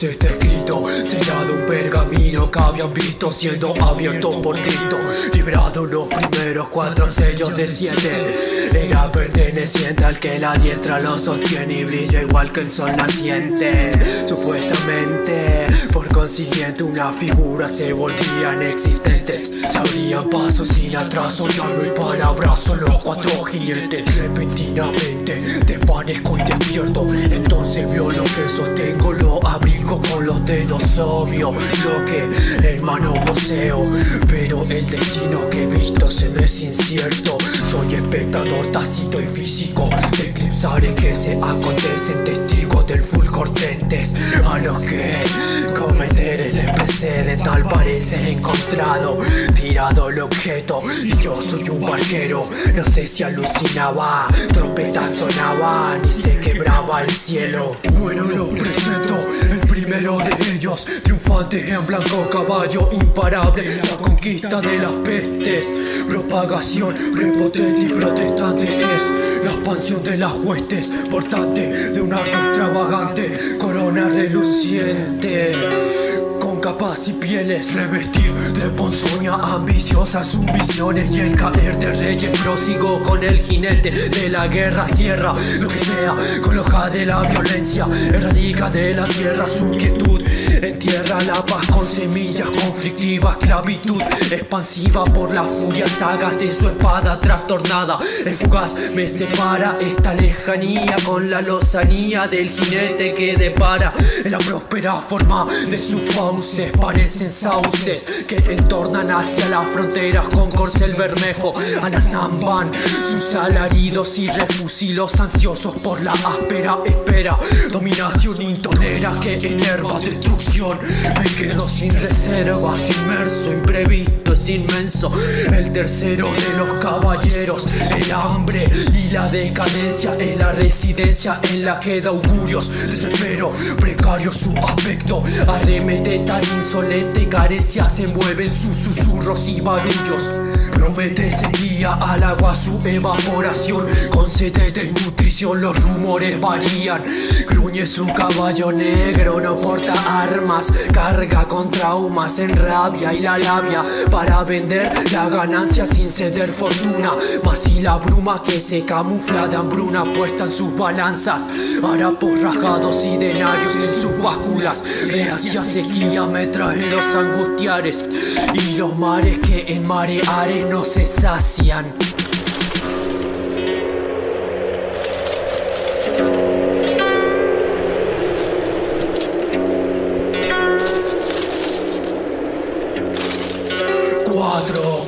muertos está escrito Sellado un pergamino que habían visto siendo abierto por Cristo. Librado los primeros cuatro sellos de siete. Era perteneciente al que la diestra lo sostiene y brilla igual que el sol naciente. Supuestamente, por consiguiente una figura se volvían existentes Se abrían pasos sin atraso, ya no hay palabras, solo cuatro jinetes. Repentinamente desvanezco y despierto Entonces vio lo que sostengo, lo abrigo con los dedos obvio Lo que hermano poseo. Pero el destino que he visto se me es incierto. Soy espectador tácito y físico. De eclipsares que se acontecen Testigos del fulgortentes A los que cometer les precede Tal parece encontrado Tirado el objeto Y yo soy un barquero. No sé si alucinaba Trompetas sonaban y se quebraba el cielo. Bueno lo presento El primero de ellos Triunfante en blanco caballo Imparable La conquista de las pestes. Propagación prepotente y protestante Es la expansión de las huestes Portante de un arco extravagante Corona reluciente capas y pieles. Revestir de ponzoña ambiciosas sus misiones Y el caer de reyes. Prosigo con el jinete de la guerra Cierra lo que sea con hoja de la violencia. Erradica de la tierra su inquietud Entierra la paz con semillas conflictivas Clavitud expansiva por la furia Sagas de su espada trastornada. El fugaz me separa esta lejanía Con la lozanía del jinete que depara. En la próspera forma de su fauces Parecen sauces que entornan hacia las fronteras Con corcel bermejo. A la zamban Sus alaridos y refusilos ansiosos por la áspera espera. Dominación intonera que enerva destrucción. Me quedo sin reservas, inmerso, imprevisto, inmenso. El tercero de los caballeros El hambre y la decadencia Es la residencia en la que da augurios. Desespero, precario su aspecto Arremete tan insolente carencia Se envuelven sus susurros y barullos. Promete seguía al agua su evaporación. Con sede de nutrición los rumores varían. Gruñe su caballo negro, no porta armas Carga con traumas en rabia y la labia Para vender la ganancia sin ceder fortuna. Mas si la bruma que se camufla de hambruna Puesta en sus balanzas Harapos rasgados y denarios en sus básculas. Reacia sequía me traen los angustiares Y los mares que en mareares no se sacian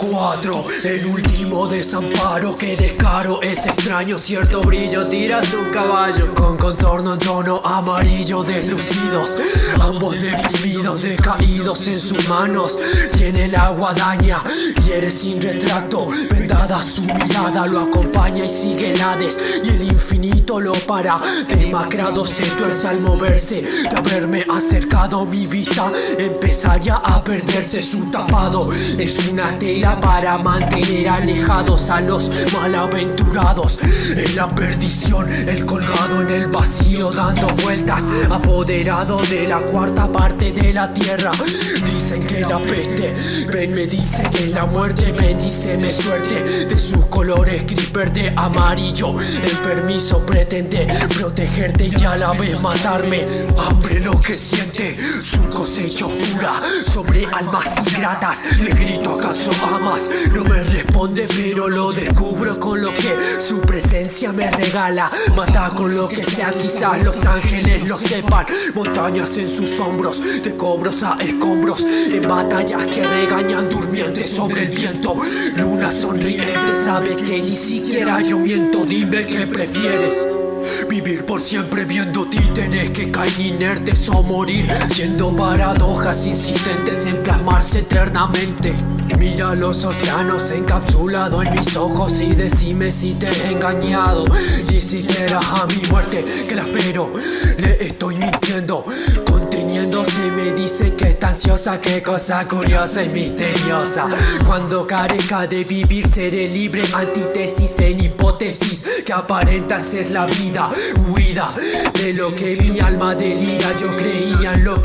Cuatro, cuatro, el último desamparo que descaro es extraño Cierto brillo tira su caballo Con contorno en tono amarillo deslucidos Ambos deprimidos, decaídos en sus manos Tiene el agua daña, hiere sin retracto Vendada su mirada lo acompaña y sigue el Hades Y el infinito lo para Demacrado se tuerce al moverse De haberme acercado mi vista Empezaría a perderse su tapado Es una tela para mantener alejados a los malaventurados. En la perdición, el colgado en el vacío dando vueltas Apoderado de la cuarta parte de la tierra. Dicen que la peste, ven me dice que la muerte Bendíceme suerte. De sus colores gris verde amarillo Enfermizo pretende protegerte y a la vez matarme. Hambre lo que siente, su cosecha oscura Sobre almas ingratas. Le grito acaso No me responde pero lo descubro con lo que su presencia me regala. Mata con lo que sea quizás los ángeles lo sepan. Montañas en sus hombros de cobros a escombros. En batallas que regañan durmientes sobre el viento. Luna sonriente sabe que ni siquiera yo miento. Dime qué prefieres Vivir por siempre viendo títeres que caen inertes o morir. Siendo paradojas insistentes en plasmarse eternamente. Mira los océanos encapsulados en mis ojos y decime si te he engañado. Ni siquiera a mi muerte que la espero. Le estoy mintiendo Conteniéndose me dice que está ansiosa Qué cosa curiosa y misteriosa. Cuando carezca de vivir seré libre Antítesis en hipótesis Que aparenta ser la vida Huida de lo que mi alma delira. Yo creía en lo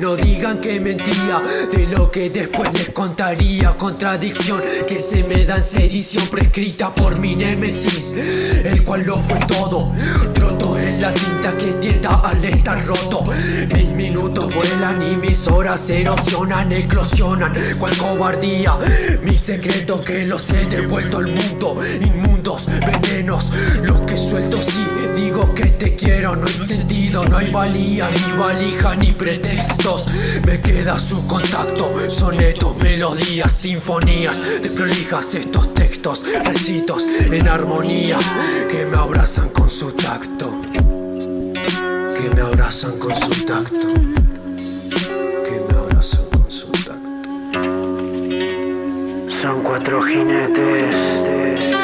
No digan que mentía De lo que después les contaría. Contradicción que se me da en sedición Prescrita por mi némesis El cual lo fue todo. Roto en la tinta que tienda al estar roto. Mis minutos vuelan y mis horas erosionan Eclosionan. Cual cobardía Mis secretos que los he devuelto al mundo. Inmundos venenos Los que suelto. Si digo que te quiero No hay sentido, no hay valía Ni valija ni pretextos Me queda su contacto Sonetos, melodías, sinfonías. De prolijas estos textos Recitos en armonía Que me abrazan con su tacto. Que me abrazan con su tacto. Que me abrazan con su tacto. Son cuatro jinetes.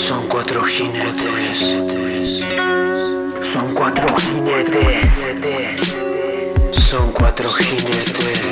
Son cuatro jinetes. Son cuatro jinetes Son cuatro jinetes